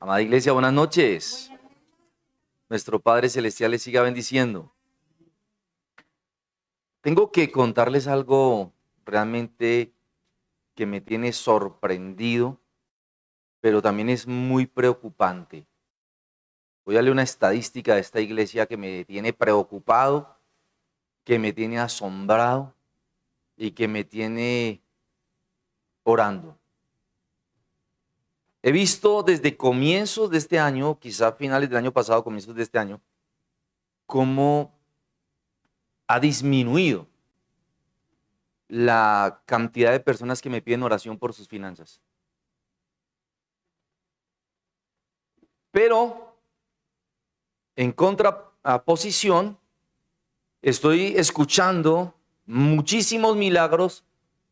Amada iglesia, buenas noches. Nuestro Padre Celestial les siga bendiciendo. Tengo que contarles algo realmente que me tiene sorprendido, pero también es muy preocupante. Voy a leer una estadística de esta iglesia que me tiene preocupado, que me tiene asombrado y que me tiene orando. He visto desde comienzos de este año, quizá finales del año pasado, comienzos de este año, cómo ha disminuido la cantidad de personas que me piden oración por sus finanzas. Pero, en contraposición, estoy escuchando muchísimos milagros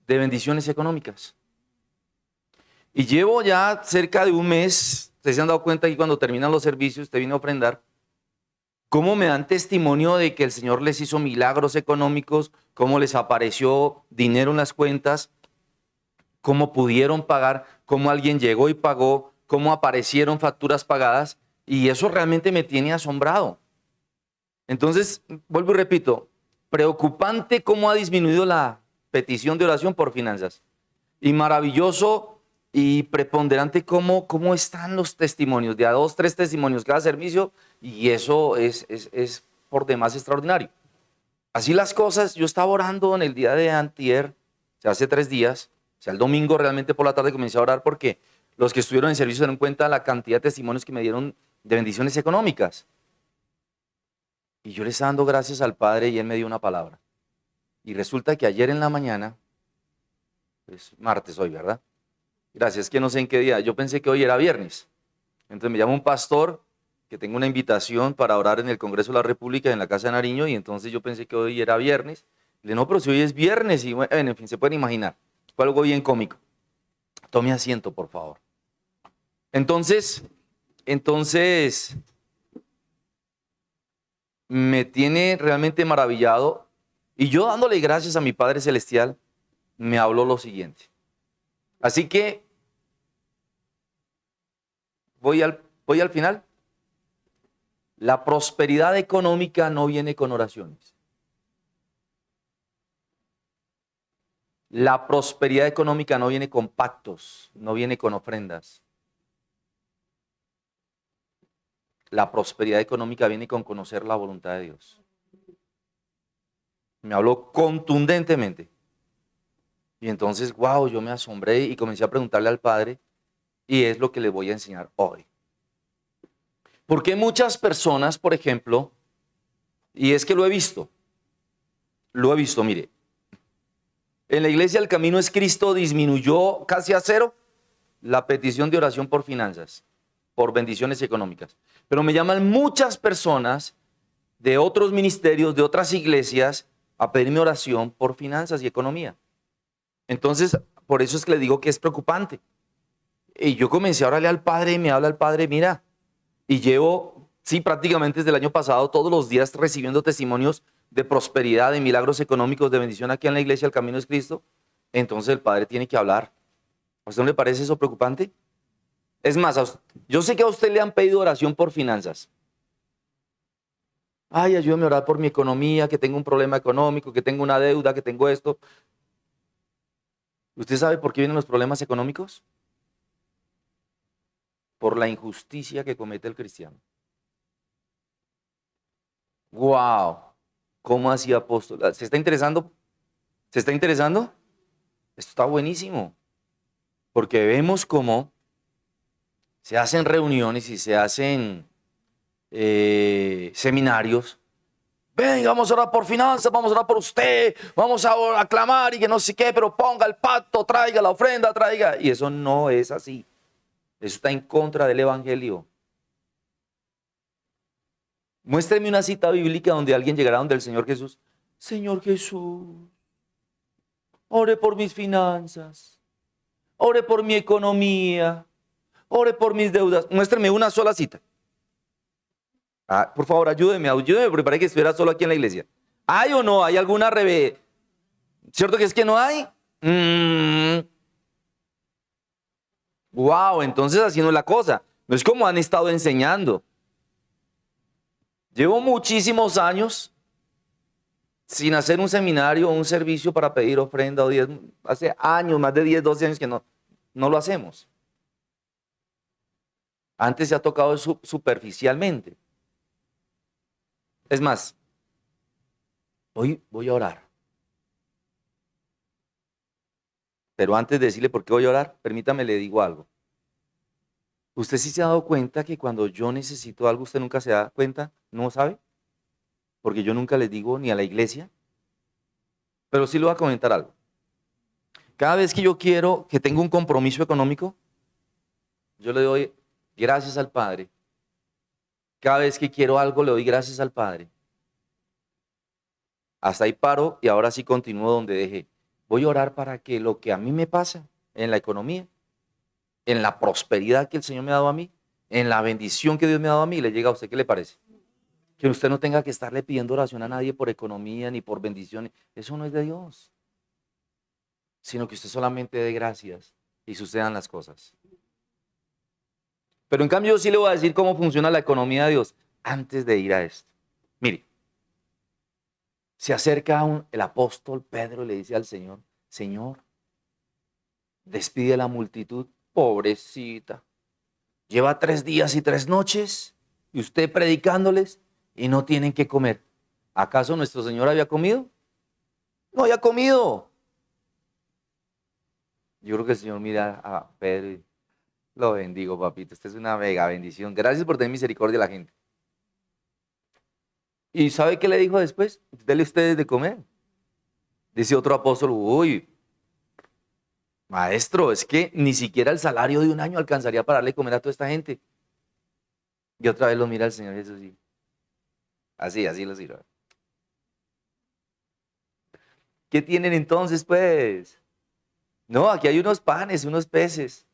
de bendiciones económicas. Y llevo ya cerca de un mes, ustedes se han dado cuenta que cuando terminan los servicios, usted viene a ofrendar, cómo me dan testimonio de que el Señor les hizo milagros económicos, cómo les apareció dinero en las cuentas, cómo pudieron pagar, cómo alguien llegó y pagó, cómo aparecieron facturas pagadas, y eso realmente me tiene asombrado. Entonces, vuelvo y repito, preocupante cómo ha disminuido la petición de oración por finanzas. Y maravilloso y preponderante cómo, cómo están los testimonios, de a dos, tres testimonios cada servicio, y eso es, es, por demás extraordinario. Así las cosas, yo estaba orando en el día de antier, o hace tres días, o sea, el domingo realmente por la tarde comencé a orar porque los que estuvieron en servicio se dieron cuenta de la cantidad de testimonios que me dieron de bendiciones económicas. Y yo le estaba dando gracias al Padre y Él me dio una palabra. Y resulta que ayer en la mañana, es martes hoy, ¿verdad? Gracias, que no sé en qué día. Yo pensé que hoy era viernes. Entonces me llama un pastor que tengo una invitación para orar en el Congreso de la República en la Casa de Nariño y entonces yo pensé que hoy era viernes. Le no, pero si hoy es viernes y bueno, en fin, se pueden imaginar. Fue algo bien cómico. Tome asiento, por favor. Entonces, entonces, me tiene realmente maravillado y yo dándole gracias a mi Padre Celestial, me habló lo siguiente. Así que voy al, voy al final. La prosperidad económica no viene con oraciones. La prosperidad económica no viene con pactos, no viene con ofrendas. La prosperidad económica viene con conocer la voluntad de Dios. Me habló contundentemente. Y entonces, wow, yo me asombré y comencé a preguntarle al Padre, y es lo que le voy a enseñar hoy. Porque muchas personas, por ejemplo, y es que lo he visto, lo he visto, mire, en la iglesia el camino es Cristo disminuyó casi a cero la petición de oración por finanzas, por bendiciones económicas. Pero me llaman muchas personas de otros ministerios, de otras iglesias, a pedirme oración por finanzas y economía. Entonces, por eso es que le digo que es preocupante. Y yo comencé a orarle al Padre y me habla el Padre, mira, y llevo, sí, prácticamente desde el año pasado, todos los días recibiendo testimonios de prosperidad, de milagros económicos, de bendición aquí en la iglesia, el camino es Cristo. Entonces el Padre tiene que hablar. ¿A usted no le parece eso preocupante? Es más, yo sé que a usted le han pedido oración por finanzas. Ay, ayúdame a orar por mi economía, que tengo un problema económico, que tengo una deuda, que tengo esto. ¿Usted sabe por qué vienen los problemas económicos? Por la injusticia que comete el cristiano. ¡Wow! ¿Cómo así apóstol? ¿Se está interesando? ¿Se está interesando? Esto está buenísimo. Porque vemos cómo se hacen reuniones y se hacen eh, seminarios. Venga, vamos a orar por finanzas, vamos a orar por usted, vamos a aclamar y que no sé qué, pero ponga el pacto, traiga la ofrenda, traiga. Y eso no es así. Eso está en contra del Evangelio. Muéstreme una cita bíblica donde alguien llegará donde el Señor Jesús. Señor Jesús, ore por mis finanzas, ore por mi economía, ore por mis deudas. Muéstrame una sola cita. Ah, por favor, ayúdeme, ayúdeme, porque parece que estuviera solo aquí en la iglesia. ¿Hay o no? ¿Hay alguna revés? ¿Cierto que es que no hay? Mm. Wow, entonces haciendo la cosa. No es como han estado enseñando. Llevo muchísimos años sin hacer un seminario o un servicio para pedir ofrenda o diez, hace años, más de 10, 12 años que no, no lo hacemos. Antes se ha tocado superficialmente. Es más, hoy voy a orar. Pero antes de decirle por qué voy a orar, permítame le digo algo. ¿Usted sí se ha dado cuenta que cuando yo necesito algo, usted nunca se da cuenta? ¿No sabe? Porque yo nunca les digo ni a la iglesia. Pero sí le voy a comentar algo. Cada vez que yo quiero, que tengo un compromiso económico, yo le doy gracias al Padre. Cada vez que quiero algo, le doy gracias al Padre. Hasta ahí paro y ahora sí continúo donde dejé. Voy a orar para que lo que a mí me pasa en la economía, en la prosperidad que el Señor me ha dado a mí, en la bendición que Dios me ha dado a mí, le llega a usted. ¿Qué le parece? Que usted no tenga que estarle pidiendo oración a nadie por economía ni por bendiciones. Eso no es de Dios. Sino que usted solamente dé gracias y sucedan las cosas. Pero en cambio yo sí le voy a decir cómo funciona la economía de Dios antes de ir a esto. Mire, se acerca un, el apóstol Pedro y le dice al Señor, Señor, despide a la multitud, pobrecita. Lleva tres días y tres noches y usted predicándoles y no tienen que comer. ¿Acaso nuestro Señor había comido? No había comido. Yo creo que el Señor mira a Pedro y lo bendigo, papito. Esta es una mega bendición. Gracias por tener misericordia a la gente. ¿Y sabe qué le dijo después? Dele ustedes de comer. Dice otro apóstol, uy, maestro, es que ni siquiera el salario de un año alcanzaría para darle comer a toda esta gente. Y otra vez lo mira el Señor Jesús y así, así lo sirve. ¿Qué tienen entonces, pues? No, aquí hay unos panes, unos peces.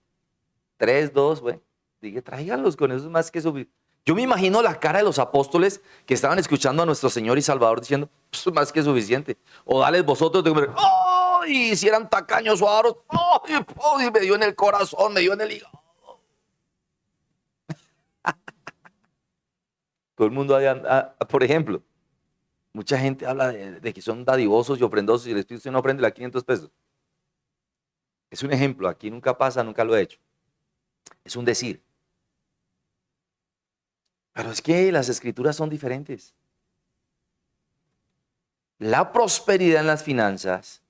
Tres, dos, bueno. Dije, tráiganlos con esos más que suficiente. Yo me imagino la cara de los apóstoles que estaban escuchando a nuestro Señor y Salvador diciendo, pues más que suficiente. O dale vosotros comer, ¡ay! Si eran tacaños o aros, ¡ay! Me dio en el corazón, me dio en el hígado. Todo el mundo, ah, por ejemplo, mucha gente habla de, que son dadivosos y ofrendosos y el Espíritu no ofrende la 500 pesos. Es un ejemplo, aquí nunca pasa, nunca lo he hecho. Es un decir. Pero es que las escrituras son diferentes. La prosperidad en las finanzas,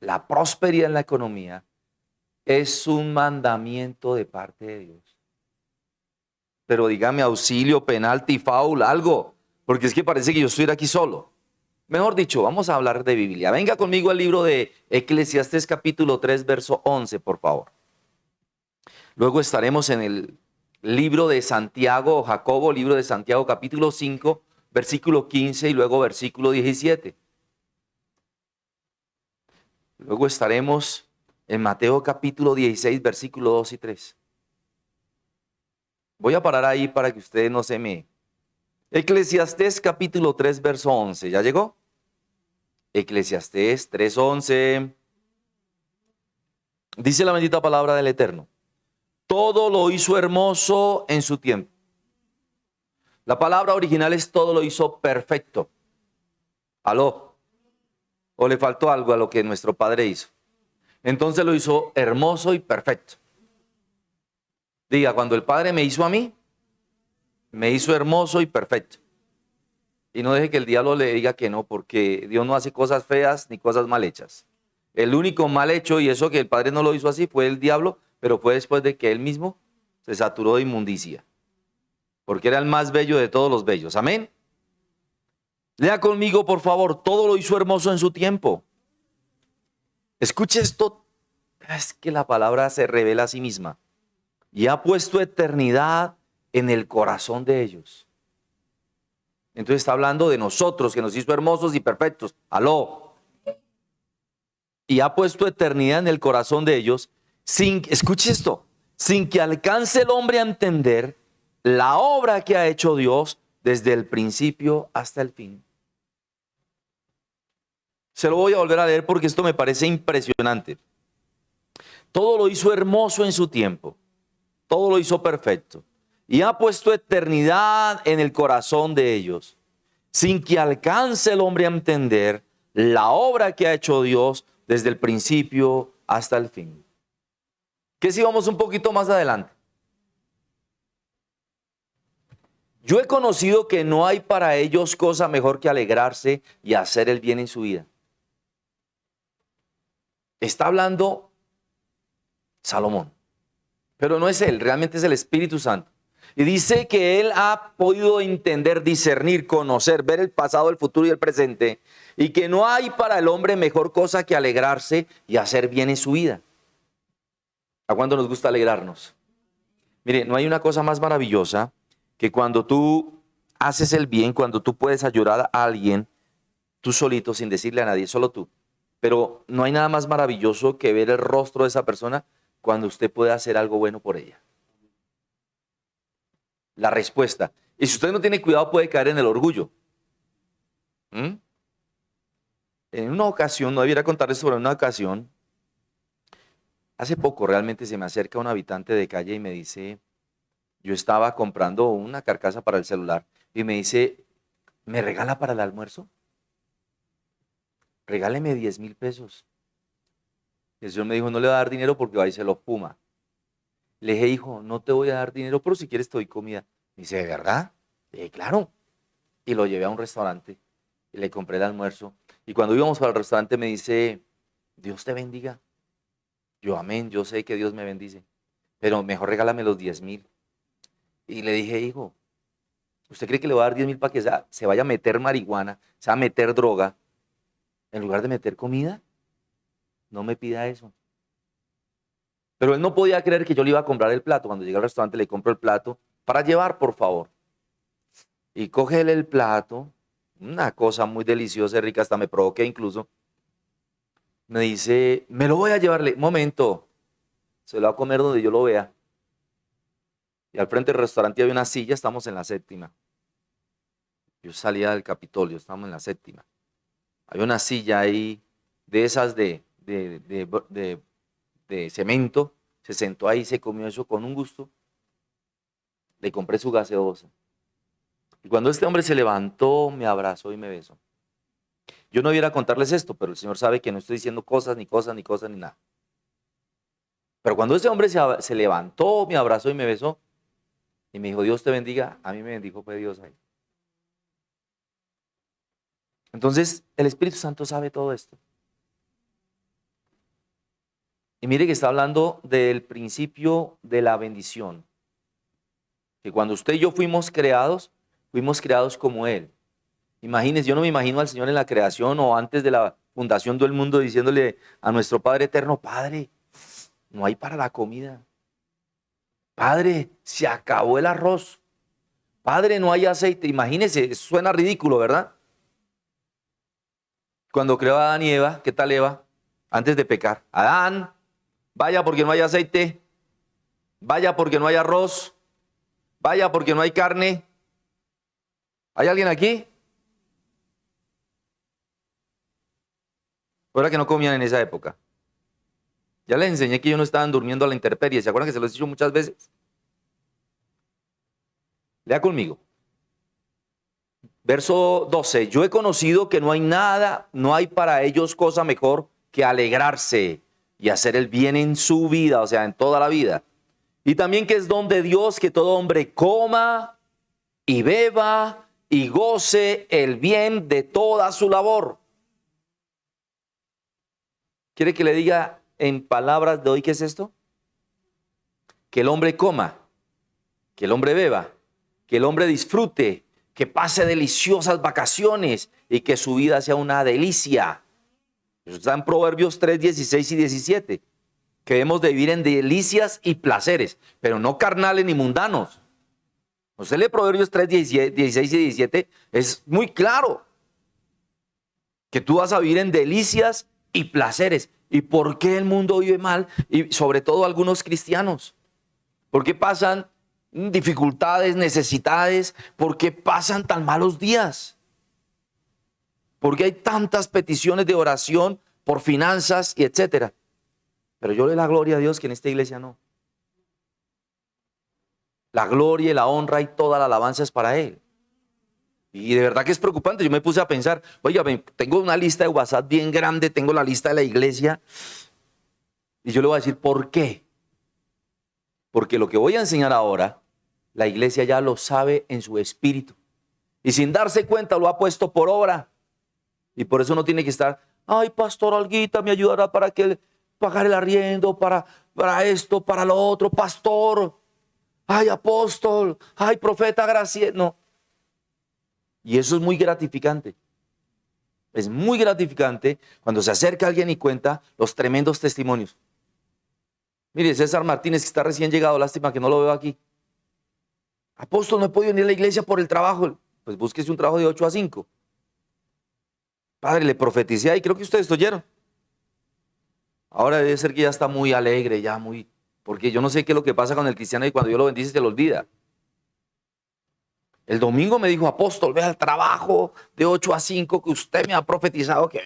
la prosperidad en la economía, es un mandamiento de parte de Dios. Pero dígame auxilio, penalti, faul, algo, porque es que parece que yo estoy aquí solo. Mejor dicho, vamos a hablar de Biblia. Venga conmigo al libro de Eclesiastés capítulo 3, verso 11, por favor. Luego estaremos en el libro de Santiago, Jacobo, libro de Santiago capítulo 5, versículo 15 y luego versículo 17. Luego estaremos en Mateo capítulo 16, versículo 2 y 3. Voy a parar ahí para que ustedes no se me... Eclesiastés capítulo 3, verso 11. ¿Ya llegó? Eclesiastés 3, 11. Dice la bendita palabra del Eterno todo lo hizo hermoso en su tiempo. La palabra original es todo lo hizo perfecto. Aló. ¿O le faltó algo a lo que nuestro Padre hizo? Entonces lo hizo hermoso y perfecto. Diga, cuando el Padre me hizo a mí, me hizo hermoso y perfecto. Y no deje que el diablo le diga que no, porque Dios no hace cosas feas ni cosas mal hechas. El único mal hecho, y eso que el Padre no lo hizo así, fue el diablo pero fue después de que él mismo se saturó de inmundicia, porque era el más bello de todos los bellos. Amén. Lea conmigo, por favor, todo lo hizo hermoso en su tiempo. Escuche esto, es que la palabra se revela a sí misma y ha puesto eternidad en el corazón de ellos. Entonces está hablando de nosotros, que nos hizo hermosos y perfectos. Aló. Y ha puesto eternidad en el corazón de ellos sin, escuche esto, sin que alcance el hombre a entender la obra que ha hecho Dios desde el principio hasta el fin. Se lo voy a volver a leer porque esto me parece impresionante. Todo lo hizo hermoso en su tiempo. todo lo hizo perfecto. Y ha puesto eternidad en el corazón de ellos, sin que alcance el hombre a entender la obra que ha hecho Dios desde el principio hasta el fin. Que si vamos un poquito más adelante. Yo he conocido que no hay para ellos cosa mejor que alegrarse y hacer el bien en su vida. Está hablando Salomón, pero no es él, realmente es el Espíritu Santo. Y dice que él ha podido entender, discernir, conocer, ver el pasado, el futuro y el presente, y que no hay para el hombre mejor cosa que alegrarse y hacer bien en su vida. ¿A cuándo nos gusta alegrarnos? Mire, no hay una cosa más maravillosa que cuando tú haces el bien, cuando tú puedes ayudar a alguien, tú solito, sin decirle a nadie, solo tú. Pero no hay nada más maravilloso que ver el rostro de esa persona cuando usted puede hacer algo bueno por ella. La respuesta. Y si usted no tiene cuidado puede caer en el orgullo. ¿Mm? En una ocasión, no debiera contarles sobre una ocasión, hace poco realmente se me acerca un habitante de calle y me dice, yo estaba comprando una carcasa para el celular y me dice, ¿me regala para el almuerzo? Regáleme 10 mil pesos. el Señor me dijo, no le va a dar dinero porque va y se lo puma. Le dije, hijo, no te voy a dar dinero, pero si quieres te doy comida. Me dice, ¿de verdad? Le dije, claro. Y lo llevé a un restaurante y le compré el almuerzo. Y cuando íbamos para el restaurante me dice, Dios te bendiga. Yo, amén, yo sé que Dios me bendice. Pero mejor regálame los 10 mil. Y le dije, hijo, ¿usted cree que le va a dar 10 mil para que se vaya a meter marihuana, se va a meter droga, en lugar de meter comida? No me pida eso. Pero él no podía creer que yo le iba a comprar el plato. Cuando llegué al restaurante le compro el plato para llevar, por favor. Y cógele el plato, una cosa muy deliciosa y rica, hasta me provoqué incluso. Me dice, me lo voy a llevarle. Momento, se lo va a comer donde yo lo vea. Y al frente del restaurante había una silla, estamos en la séptima. Yo salía del Capitolio, estamos en la séptima. Había una silla ahí de esas de, de, de, cemento. Se sentó ahí, se comió eso con un gusto. Le compré su gaseosa. Y cuando este hombre se levantó, me abrazó y me besó. Yo no iba a contarles esto, pero el Señor sabe que no estoy diciendo cosas, ni cosas, ni cosas, ni nada. Pero cuando este hombre se, levantó, me abrazó y me besó, y me dijo, Dios te bendiga, a mí me bendijo fue Dios ahí. Entonces, el Espíritu Santo sabe todo esto. Y mire que está hablando del principio de la bendición. Que cuando usted y yo fuimos creados, fuimos creados como Él. Imagínense, yo no me imagino al Señor en la creación o antes de la fundación del mundo diciéndole a nuestro Padre eterno, Padre, no hay para la comida. Padre, se acabó el arroz. Padre, no hay aceite. Imagínese, suena ridículo, ¿verdad? Cuando creó a Adán y Eva, ¿qué tal Eva? Antes de pecar. Adán, vaya porque no hay aceite. Vaya porque no hay arroz. Vaya porque no hay carne. ¿Hay alguien aquí? Que no comían en esa época. Ya les enseñé que ellos no estaban durmiendo a la intemperie. ¿Se acuerdan que se los he dicho muchas veces? Lea conmigo. Verso 12. Yo he conocido que no hay nada, no hay para ellos cosa mejor que alegrarse y hacer el bien en su vida, o sea, en toda la vida. Y también que es don de Dios que todo hombre coma y beba y goce el bien de toda su labor. ¿Quiere que le diga en palabras de hoy, ¿qué es esto? Que el hombre coma, que el hombre beba, que el hombre disfrute, que pase deliciosas vacaciones y que su vida sea una delicia. Eso está en Proverbios 3, 16 y 17. Que debemos de vivir en delicias y placeres, pero no carnales ni mundanos. Usted lee Proverbios 3, 16 y 17, es muy claro que tú vas a vivir en delicias y placeres. ¿Y por qué el mundo vive mal? Y sobre todo algunos cristianos. ¿Por qué pasan dificultades, necesidades? ¿Por qué pasan tan malos días? ¿Por qué hay tantas peticiones de oración por finanzas y etcétera? Pero yo le doy la gloria a Dios que en esta iglesia no. La gloria y la honra y toda la alabanza es para Él. Y de verdad que es preocupante. Yo me puse a pensar, oiga, tengo una lista de WhatsApp bien grande, tengo la lista de la iglesia. Y yo le voy a decir, ¿por qué? Porque lo que voy a enseñar ahora, la iglesia ya lo sabe en su espíritu. Y sin darse cuenta lo ha puesto por obra. Y por eso no tiene que estar, ay, pastor Alguita, me ayudará para que pagar el arriendo, para, para esto, para lo otro, pastor. Ay, apóstol, ay, profeta Gracia. No, y eso es muy gratificante. Es muy gratificante cuando se acerca alguien y cuenta los tremendos testimonios. Mire, César Martínez, que está recién llegado, lástima que no lo veo aquí. Apóstol, no he podido venir a la iglesia por el trabajo. Pues búsquese un trabajo de 8 a 5. Padre, le profeticé y creo que ustedes oyeron. Ahora debe ser que ya está muy alegre, ya muy... Porque yo no sé qué es lo que pasa con el cristiano y cuando Dios lo bendice se lo olvida. El domingo me dijo, apóstol, ve al trabajo de 8 a 5 que usted me ha profetizado que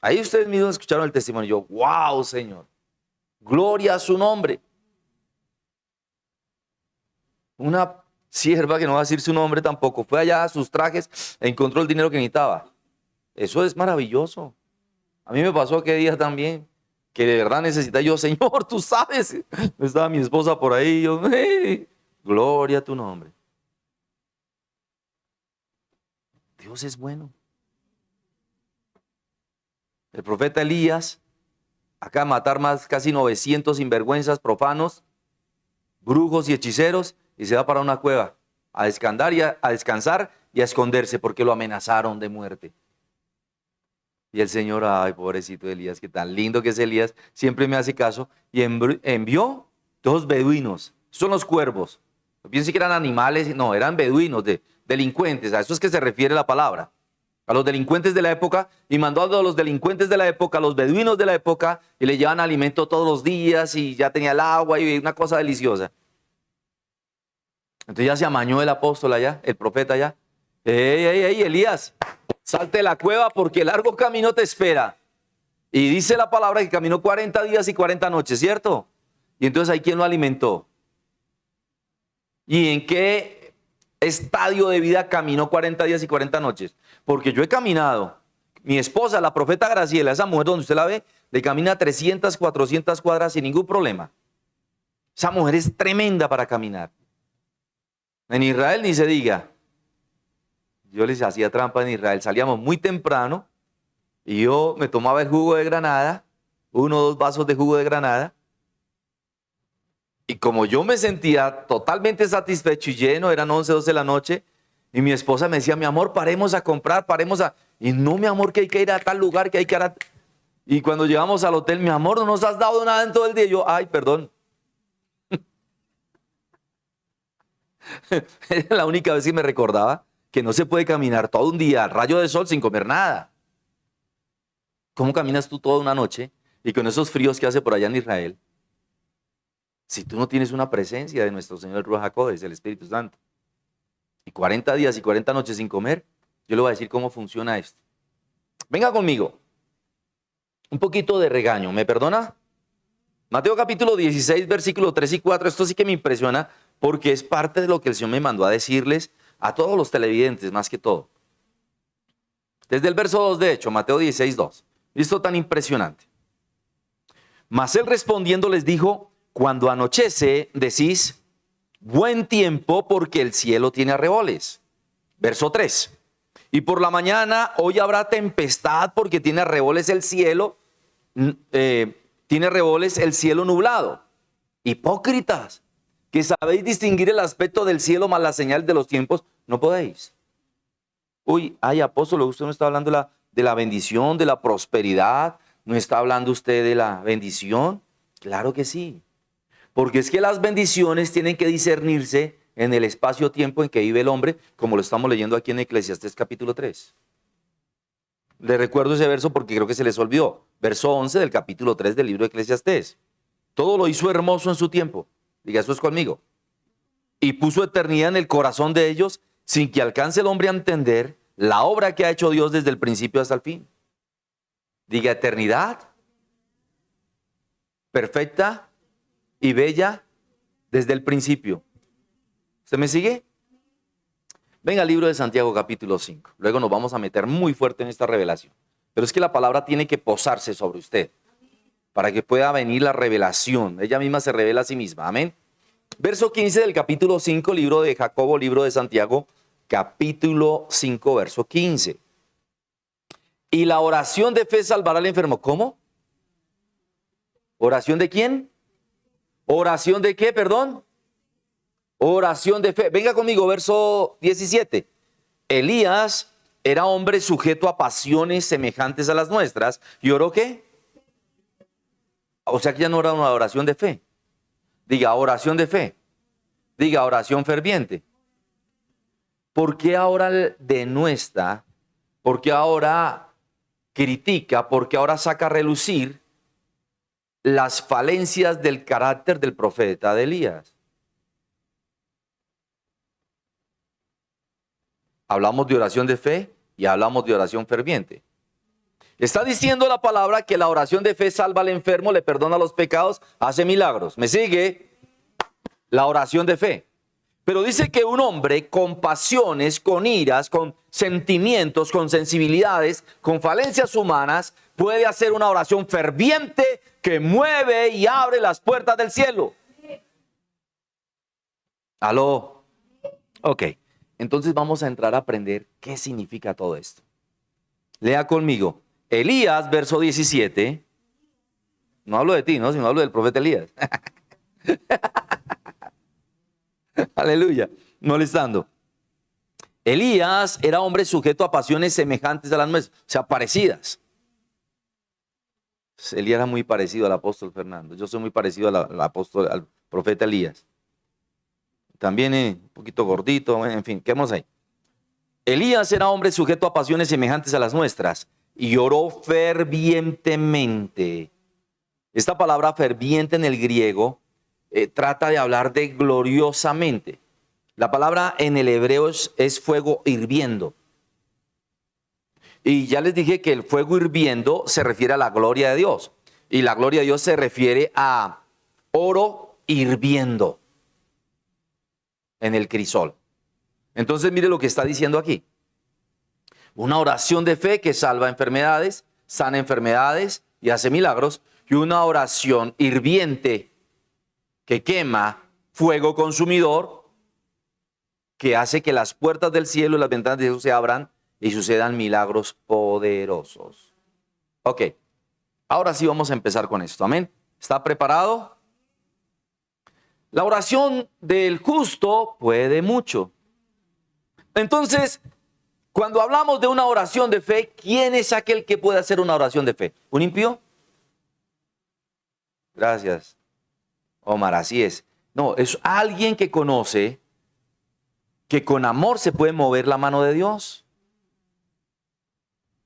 Ahí ustedes mismos escucharon el testimonio. Yo, wow, Señor. Gloria a su nombre. Una sierva que no va a decir su nombre tampoco, fue allá a sus trajes encontró el dinero que necesitaba. Eso es maravilloso. A mí me pasó aquel día también, que de verdad necesita yo, Señor, tú sabes. Estaba mi esposa por ahí, yo, gloria a tu nombre. Dios es bueno. El profeta Elías, acá matar más casi 900 sinvergüenzas profanos, brujos y hechiceros, y se va para una cueva a descansar y a, descansar y a esconderse porque lo amenazaron de muerte. Y el Señor, ay, pobrecito Elías, que tan lindo que es Elías, siempre me hace caso, y envió dos beduinos, son los cuervos. Piense que eran animales, no, eran beduinos de, delincuentes, a eso es que se refiere la palabra, a los delincuentes de la época, y mandó a los delincuentes de la época, a los beduinos de la época, y le llevan alimento todos los días, y ya tenía el agua, y una cosa deliciosa. Entonces ya se amañó el apóstol allá, el profeta allá. ¡Ey, ey, ey, Elías! Salte de la cueva porque el largo camino te espera. Y dice la palabra que caminó 40 días y 40 noches, ¿cierto? Y entonces hay quien lo alimentó. ¿Y en qué estadio de vida caminó 40 días y 40 noches. Porque yo he caminado. Mi esposa, la profeta Graciela, esa mujer donde usted la ve, le camina 300, 400 cuadras sin ningún problema. Esa mujer es tremenda para caminar. En Israel ni se diga. Yo les hacía trampa en Israel. Salíamos muy temprano y yo me tomaba el jugo de granada, uno o dos vasos de jugo de granada, y como yo me sentía totalmente satisfecho y lleno, eran 11, 12 de la noche, y mi esposa me decía, mi amor, paremos a comprar, paremos a... Y no, mi amor, que hay que ir a tal lugar, que hay que ir a... Y cuando llegamos al hotel, mi amor, no nos has dado nada en todo el día. Y yo, ay, perdón. Era la única vez que me recordaba que no se puede caminar todo un día al rayo de sol sin comer nada. ¿Cómo caminas tú toda una noche y con esos fríos que hace por allá en Israel? Si tú no tienes una presencia de nuestro Señor Ruajacodes, el Espíritu Santo, y 40 días y 40 noches sin comer, yo le voy a decir cómo funciona esto. Venga conmigo. Un poquito de regaño, ¿me perdona? Mateo capítulo 16, versículo 3 y 4, esto sí que me impresiona porque es parte de lo que el Señor me mandó a decirles a todos los televidentes, más que todo. Desde el verso 2, de hecho, Mateo 16, 2. Esto tan impresionante. Mas él respondiendo les dijo, cuando anochece, decís, buen tiempo porque el cielo tiene arreboles. Verso 3. Y por la mañana hoy habrá tempestad porque tiene arreboles el cielo, eh, tiene arreboles el cielo nublado. Hipócritas, que sabéis distinguir el aspecto del cielo más la señal de los tiempos, no podéis. Uy, ay apóstol, usted no está hablando de la, de la bendición, de la prosperidad, no está hablando usted de la bendición. Claro que sí. Porque es que las bendiciones tienen que discernirse en el espacio-tiempo en que vive el hombre, como lo estamos leyendo aquí en Eclesiastés capítulo 3. Le recuerdo ese verso porque creo que se les olvidó. Verso 11 del capítulo 3 del libro de Eclesiastés. Todo lo hizo hermoso en su tiempo. Diga, eso es conmigo. Y puso eternidad en el corazón de ellos sin que alcance el hombre a entender la obra que ha hecho Dios desde el principio hasta el fin. Diga, eternidad perfecta y bella desde el principio. ¿Usted me sigue? Venga al libro de Santiago capítulo 5. Luego nos vamos a meter muy fuerte en esta revelación. Pero es que la palabra tiene que posarse sobre usted para que pueda venir la revelación. Ella misma se revela a sí misma. Amén. Verso 15 del capítulo 5, libro de Jacobo, libro de Santiago, capítulo 5, verso 15. Y la oración de fe salvará al enfermo. ¿Cómo? ¿Oración de quién? ¿Oración de qué, perdón? Oración de fe. Venga conmigo, verso 17. Elías era hombre sujeto a pasiones semejantes a las nuestras. ¿Y oró qué? O sea que ya no era una oración de fe. Diga oración de fe. Diga oración ferviente. ¿Por qué ahora denuestra? ¿Por qué ahora critica? ¿Por qué ahora saca a relucir las falencias del carácter del profeta de Elías? Hablamos de oración de fe y hablamos de oración ferviente. Está diciendo la palabra que la oración de fe salva al enfermo, le perdona los pecados, hace milagros. ¿Me sigue? La oración de fe. Pero dice que un hombre con pasiones, con iras, con sentimientos, con sensibilidades, con falencias humanas, puede hacer una oración ferviente que mueve y abre las puertas del cielo. ¿Aló? Ok. Entonces vamos a entrar a aprender qué significa todo esto. Lea conmigo. Elías, verso 17. No hablo de ti, ¿no? Sino hablo del profeta Elías. Aleluya. Molestando. Elías era hombre sujeto a pasiones semejantes a las nuestras, o sea, parecidas. Elías era muy parecido al apóstol Fernando. Yo soy muy parecido al, apóstol, al profeta Elías también un poquito gordito, en fin, ¿qué vamos ahí? Elías era hombre sujeto a pasiones semejantes a las nuestras y oró fervientemente. Esta palabra ferviente en el griego eh, trata de hablar de gloriosamente. La palabra en el hebreo es fuego hirviendo. Y ya les dije que el fuego hirviendo se refiere a la gloria de Dios. Y la gloria de Dios se refiere a oro hirviendo en el crisol. Entonces mire lo que está diciendo aquí. Una oración de fe que salva enfermedades, sana enfermedades y hace milagros. Y una oración hirviente que quema fuego consumidor que hace que las puertas del cielo y las ventanas de Dios se abran y sucedan milagros poderosos. Ok, ahora sí vamos a empezar con esto. Amén. ¿Está preparado? La oración del justo puede mucho. Entonces, cuando hablamos de una oración de fe, ¿quién es aquel que puede hacer una oración de fe? ¿Un impío? Gracias. Omar, así es. No, es alguien que conoce que con amor se puede mover la mano de Dios.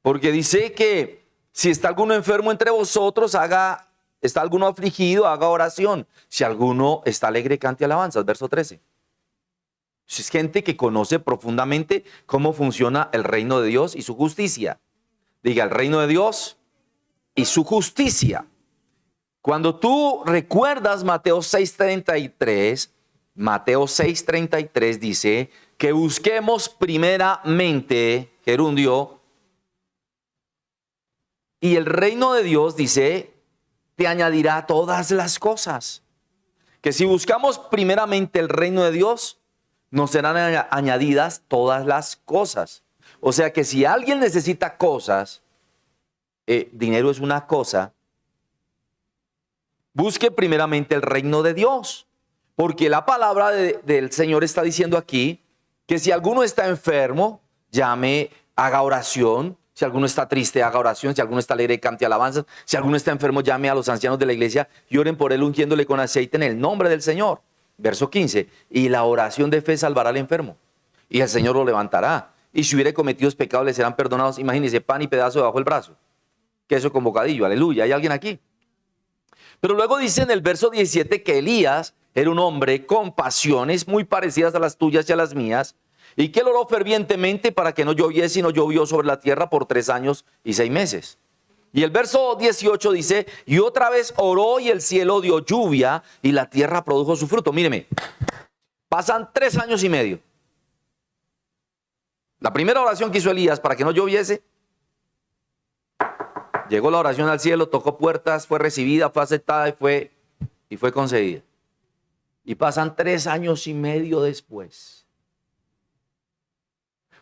Porque dice que si está alguno enfermo entre vosotros, haga ¿Está alguno afligido? Haga oración. Si alguno está alegre, cante alabanzas. Verso 13. Es gente que conoce profundamente cómo funciona el reino de Dios y su justicia. Diga, el reino de Dios y su justicia. Cuando tú recuerdas Mateo 6:33, Mateo 6:33 dice que busquemos primeramente, gerundio, y el reino de Dios dice te añadirá todas las cosas. Que si buscamos primeramente el reino de Dios, nos serán añadidas todas las cosas. O sea que si alguien necesita cosas, eh, dinero es una cosa, busque primeramente el reino de Dios. Porque la palabra del Señor está diciendo aquí que si alguno está enfermo, llame, haga oración, si alguno está triste, haga oración. Si alguno está alegre, cante alabanzas. Si alguno está enfermo, llame a los ancianos de la iglesia y oren por él ungiéndole con aceite en el nombre del Señor. Verso 15. Y la oración de fe salvará al enfermo. Y el Señor lo levantará. Y si hubiere cometido pecados, le serán perdonados. Imagínense, pan y pedazo debajo del brazo. Queso con bocadillo. Aleluya. ¿Hay alguien aquí? Pero luego dice en el verso 17 que Elías era un hombre con pasiones muy parecidas a las tuyas y a las mías y que él oró fervientemente para que no lloviese y no llovió sobre la tierra por tres años y seis meses. Y el verso 18 dice, y otra vez oró y el cielo dio lluvia y la tierra produjo su fruto. Míreme, Pasan tres años y medio. La primera oración que hizo Elías para que no lloviese, llegó la oración al cielo, tocó puertas, fue recibida, fue aceptada y fue, y fue concedida. Y pasan tres años y medio después.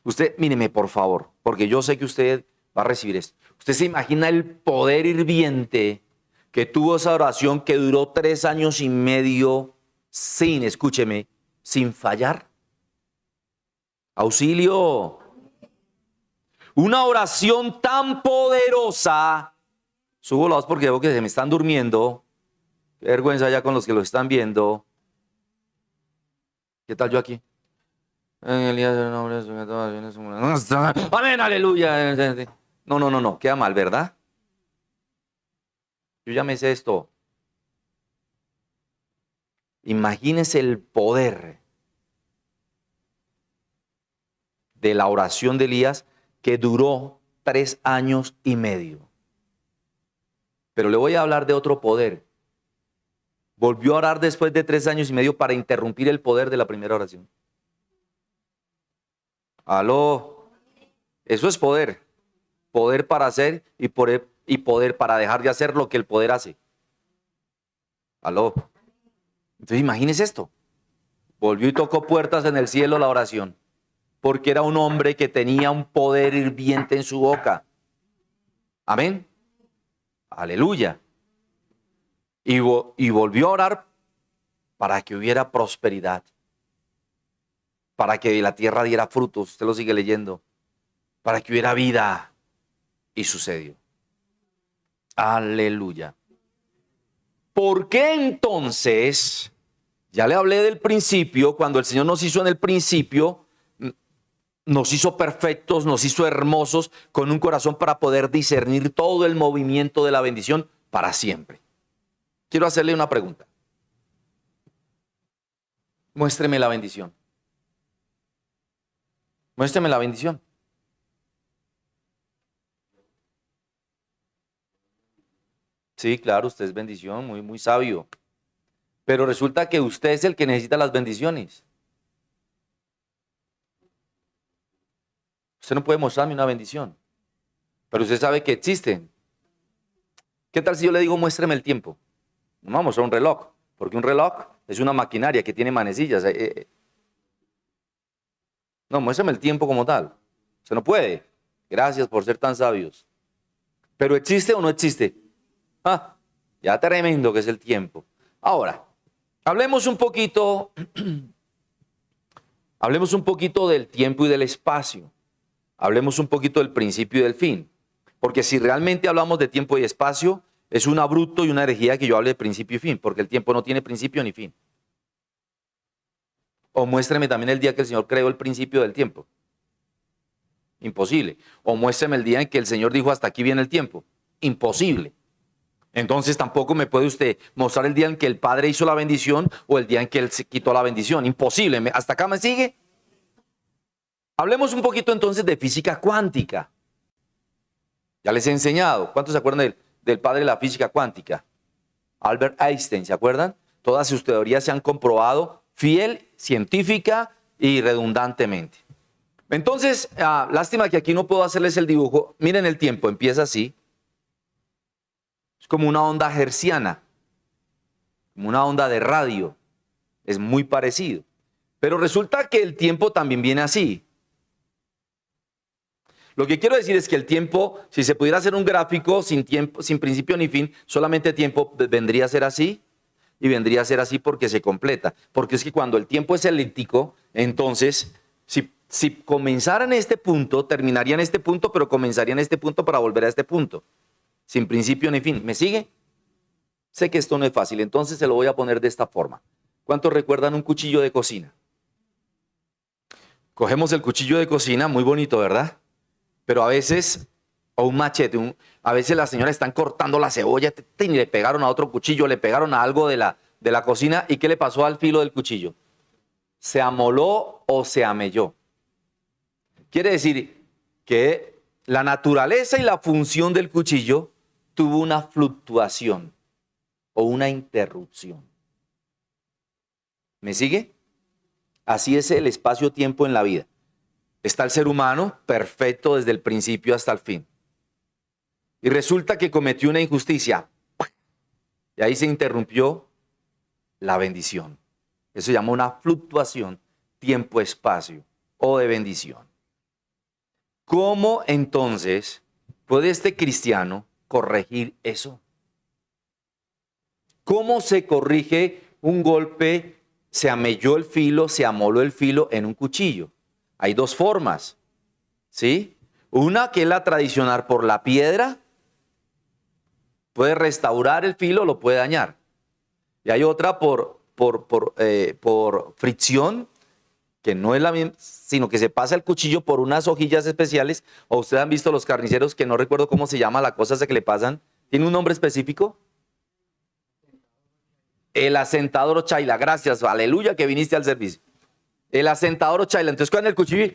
Usted, míreme por favor, porque yo sé que usted va a recibir esto. Usted se imagina el poder hirviente que tuvo esa oración que duró tres años y medio sin, escúcheme, sin fallar. Auxilio. Una oración tan poderosa. Subo la voz porque veo que se me están durmiendo. Qué vergüenza ya con los que lo están viendo. ¿Qué tal yo aquí? Amén, aleluya. No, no, no, no, queda mal, ¿verdad? Yo ya me sé esto. Imagínense el poder de la oración de Elías que duró tres años y medio. Pero le voy a hablar de otro poder. Volvió a orar después de tres años y medio para interrumpir el poder de la primera oración. Aló. Eso es poder poder para hacer y poder, para dejar de hacer lo que el poder hace. Aló. Entonces imagínese esto. Volvió y tocó puertas en el cielo la oración, porque era un hombre que tenía un poder hirviente en su boca. Amén. Aleluya. Y volvió a orar para que hubiera prosperidad, para que la tierra diera frutos, usted lo sigue leyendo, para que hubiera vida, y sucedió. Aleluya. ¿Por qué entonces, ya le hablé del principio, cuando el Señor nos hizo en el principio, nos hizo perfectos, nos hizo hermosos, con un corazón para poder discernir todo el movimiento de la bendición para siempre? Quiero hacerle una pregunta. Muéstreme la bendición. Muéstreme la bendición. Sí, claro, usted es bendición, muy, muy sabio. Pero resulta que usted es el que necesita las bendiciones. Usted no puede mostrarme una bendición, pero usted sabe que existen. ¿Qué tal si yo le digo muéstreme el tiempo? No vamos a un reloj, porque un reloj es una maquinaria que tiene manecillas. Eh, eh. No, muéstrame el tiempo como tal. Se no puede. Gracias por ser tan sabios. Pero ¿existe o no existe? Ah, ya tremendo que es el tiempo. Ahora, hablemos un poquito, hablemos un poquito del tiempo y del espacio. Hablemos un poquito del principio y del fin. Porque si realmente hablamos de tiempo y espacio, es un abrupto y una herejía que yo hable de principio y fin, porque el tiempo no tiene principio ni fin. O muéstreme también el día que el Señor creó el principio del tiempo. Imposible. O muéstreme el día en que el Señor dijo hasta aquí viene el tiempo. Imposible. Entonces tampoco me puede usted mostrar el día en que el Padre hizo la bendición o el día en que Él se quitó la bendición. Imposible. ¿Hasta acá me sigue? Hablemos un poquito entonces de física cuántica. Ya les he enseñado. ¿Cuántos se acuerdan del, del padre de la física cuántica? Albert Einstein, ¿se acuerdan? Todas sus teorías se han comprobado fiel, científica y redundantemente. Entonces, ah, lástima que aquí no puedo hacerles el dibujo. Miren el tiempo, empieza así como una onda herciana, como una onda de radio. Es muy parecido. Pero resulta que el tiempo también viene así. Lo que quiero decir es que el tiempo, si se pudiera hacer un gráfico sin tiempo, sin principio ni fin, solamente tiempo vendría a ser así y vendría a ser así porque se completa. Porque es que cuando el tiempo es elíptico, entonces, si, si comenzara en este punto, terminaría en este punto, pero comenzaría en este punto para volver a este punto sin principio ni fin. ¿Me sigue? Sé que esto no es fácil, entonces se lo voy a poner de esta forma. ¿Cuántos recuerdan un cuchillo de cocina? Cogemos el cuchillo de cocina, muy bonito, ¿verdad? Pero a veces, o un machete, a veces las señoras están cortando la cebolla y le pegaron a otro cuchillo, le pegaron a algo de la, de la cocina. ¿Y qué le pasó al filo del cuchillo? Se amoló o se amelló. Quiere decir que la naturaleza y la función del cuchillo tuvo una fluctuación o una interrupción. ¿Me sigue? Así es el espacio-tiempo en la vida. Está el ser humano perfecto desde el principio hasta el fin. Y resulta que cometió una injusticia. Y ahí se interrumpió la bendición. Eso se llama una fluctuación tiempo-espacio o de bendición. ¿Cómo entonces puede este cristiano corregir eso? ¿Cómo se corrige un golpe, se amelló el filo, se amoló el filo en un cuchillo? Hay dos formas, ¿sí? Una que es la tradicional por la piedra, puede restaurar el filo, lo puede dañar. Y hay otra por, por, por, eh, por fricción, que no es la misma, sino que se pasa el cuchillo por unas hojillas especiales. O ustedes han visto los carniceros, que no recuerdo cómo se llama la cosa esa que le pasan. ¿Tiene un nombre específico? El asentador chaila. Gracias, aleluya que viniste al servicio. El asentador chaila. Entonces, con el cuchillo.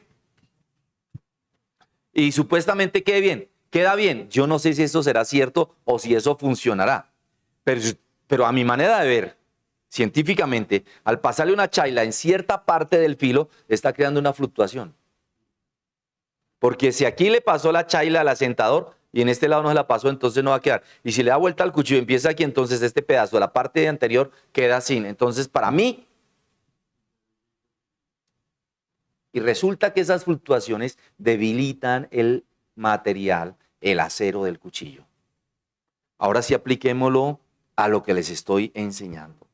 Y supuestamente quede bien. Queda bien. Yo no sé si eso será cierto o si eso funcionará. Pero, pero a mi manera de ver, científicamente, al pasarle una chaila en cierta parte del filo, está creando una fluctuación. Porque si aquí le pasó la chaila al asentador y en este lado no se la pasó, entonces no va a quedar. Y si le da vuelta al cuchillo y empieza aquí, entonces este pedazo de la parte anterior queda sin. Entonces, para mí, y resulta que esas fluctuaciones debilitan el material, el acero del cuchillo. Ahora sí apliquémoslo a lo que les estoy enseñando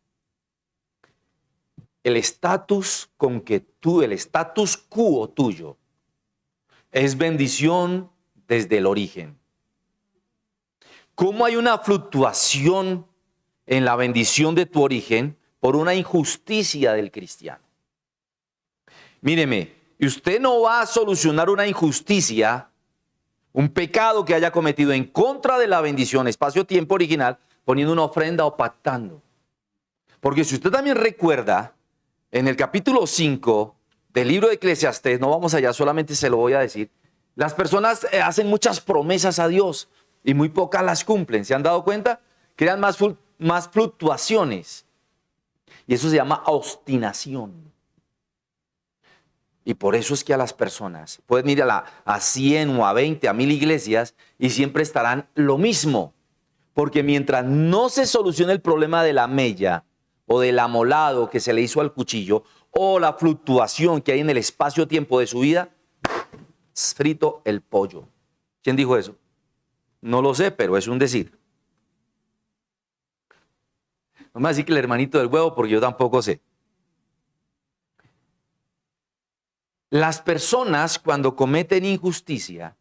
el estatus con que tú, el estatus quo tuyo, es bendición desde el origen. ¿Cómo hay una fluctuación en la bendición de tu origen por una injusticia del cristiano? Míreme, usted no va a solucionar una injusticia, un pecado que haya cometido en contra de la bendición, espacio-tiempo original, poniendo una ofrenda o pactando. Porque si usted también recuerda, en el capítulo 5 del libro de Eclesiastés, no vamos allá, solamente se lo voy a decir, las personas eh, hacen muchas promesas a Dios y muy pocas las cumplen. ¿Se han dado cuenta? Crean más, más fluctuaciones. Y eso se llama obstinación. Y por eso es que a las personas pueden ir a, la, a 100 o a 20, a 1000 iglesias y siempre estarán lo mismo. Porque mientras no se solucione el problema de la mella, o del amolado que se le hizo al cuchillo o la fluctuación que hay en el espacio-tiempo de su vida, frito el pollo. ¿Quién dijo eso? No lo sé, pero es un decir. No me decir que el hermanito del huevo porque yo tampoco sé. Las personas cuando cometen injusticia,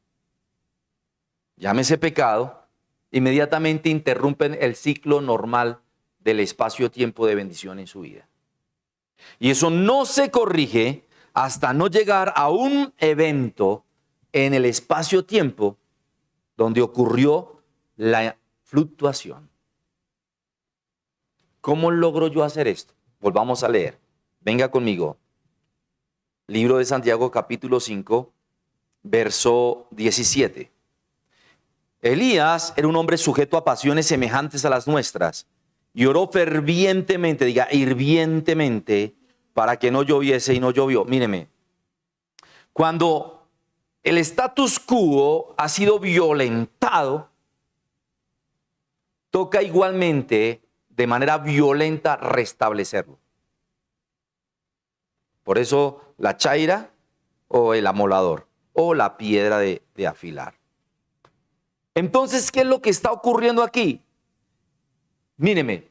llámese pecado, inmediatamente interrumpen el ciclo normal del espacio-tiempo de bendición en su vida. Y eso no se corrige hasta no llegar a un evento en el espacio-tiempo donde ocurrió la fluctuación. ¿Cómo logro yo hacer esto? Volvamos a leer. Venga conmigo. Libro de Santiago capítulo 5, verso 17. Elías era un hombre sujeto a pasiones semejantes a las nuestras y oró fervientemente, diga hirvientemente, para que no lloviese y no llovió. Míreme, cuando el status quo ha sido violentado, toca igualmente de manera violenta restablecerlo. Por eso la chaira o el amolador o la piedra de, afilar. Entonces, ¿qué es lo que está ocurriendo aquí? Míreme,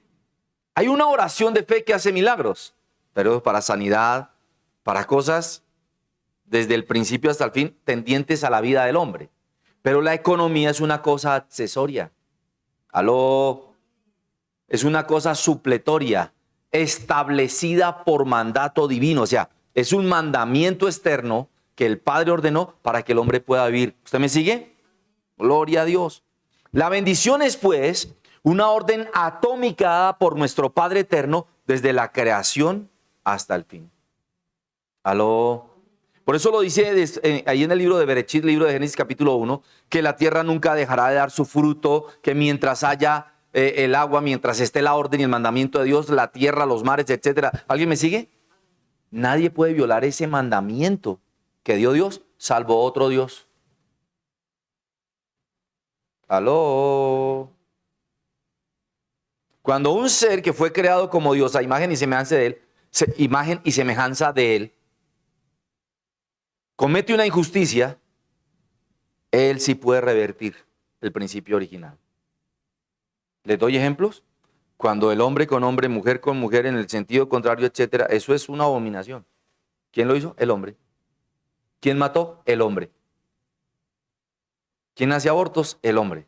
hay una oración de fe que hace milagros, pero para sanidad, para cosas desde el principio hasta el fin tendientes a la vida del hombre. Pero la economía es una cosa accesoria. Aló, es una cosa supletoria, establecida por mandato divino. O sea, es un mandamiento externo que el Padre ordenó para que el hombre pueda vivir. ¿Usted me sigue? Gloria a Dios. La bendición es pues una orden atómica por nuestro Padre Eterno desde la creación hasta el fin. Aló. Por eso lo dice eh, ahí en el libro de Berechit, libro de Génesis capítulo 1, que la tierra nunca dejará de dar su fruto, que mientras haya eh, el agua, mientras esté la orden y el mandamiento de Dios, la tierra, los mares, etcétera. ¿Alguien me sigue? Nadie puede violar ese mandamiento que dio Dios, salvo otro Dios. Aló. Cuando un ser que fue creado como Dios a imagen y semejanza de él, imagen y semejanza de él, comete una injusticia, él sí puede revertir el principio original. ¿Les doy ejemplos? Cuando el hombre con hombre, mujer con mujer, en el sentido contrario, etcétera, eso es una abominación. ¿Quién lo hizo? El hombre. ¿Quién mató? El hombre. ¿Quién hace abortos? El hombre.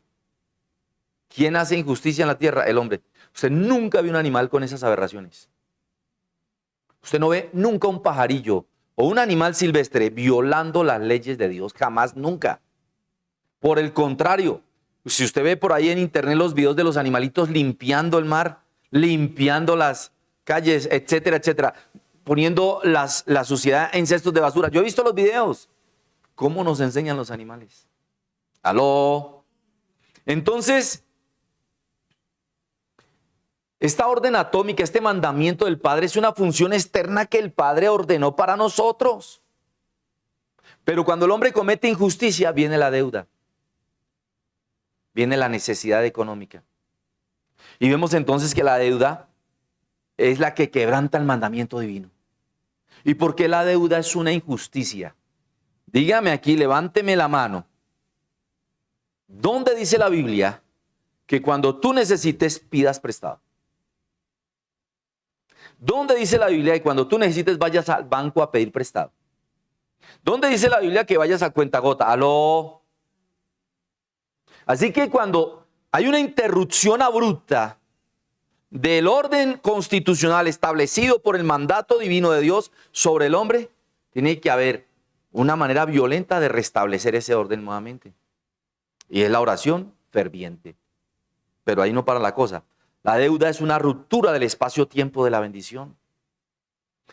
¿Quién hace injusticia en la tierra? El hombre. Usted nunca vio un animal con esas aberraciones. Usted no ve nunca un pajarillo o un animal silvestre violando las leyes de Dios. Jamás, nunca. Por el contrario, si usted ve por ahí en internet los videos de los animalitos limpiando el mar, limpiando las calles, etcétera, etcétera, poniendo las, la suciedad en cestos de basura. Yo he visto los videos. ¿Cómo nos enseñan los animales? Aló. Entonces, esta orden atómica, este mandamiento del Padre es una función externa que el Padre ordenó para nosotros. Pero cuando el hombre comete injusticia, viene la deuda. Viene la necesidad económica. Y vemos entonces que la deuda es la que quebranta el mandamiento divino. ¿Y por qué la deuda es una injusticia? Dígame aquí, levánteme la mano. ¿Dónde dice la Biblia que cuando tú necesites pidas prestado? ¿Dónde dice la Biblia que cuando tú necesites vayas al banco a pedir prestado? ¿Dónde dice la Biblia que vayas a cuenta gota? Aló. Así que cuando hay una interrupción abrupta del orden constitucional establecido por el mandato divino de Dios sobre el hombre, tiene que haber una manera violenta de restablecer ese orden nuevamente. Y es la oración ferviente. Pero ahí no para la cosa. La deuda es una ruptura del espacio-tiempo de la bendición.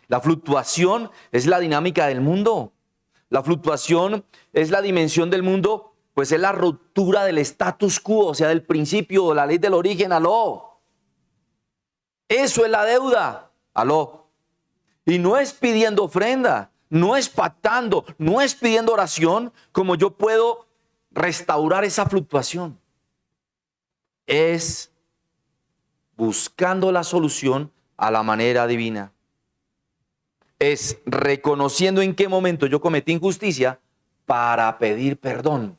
La fluctuación es la dinámica del mundo. La fluctuación es la dimensión del mundo, pues es la ruptura del status quo, o sea, del principio, la ley del origen, aló. Eso es la deuda, aló. Y no es pidiendo ofrenda, no es pactando, no es pidiendo oración como yo puedo restaurar esa fluctuación. Es buscando la solución a la manera divina. Es reconociendo en qué momento yo cometí injusticia para pedir perdón.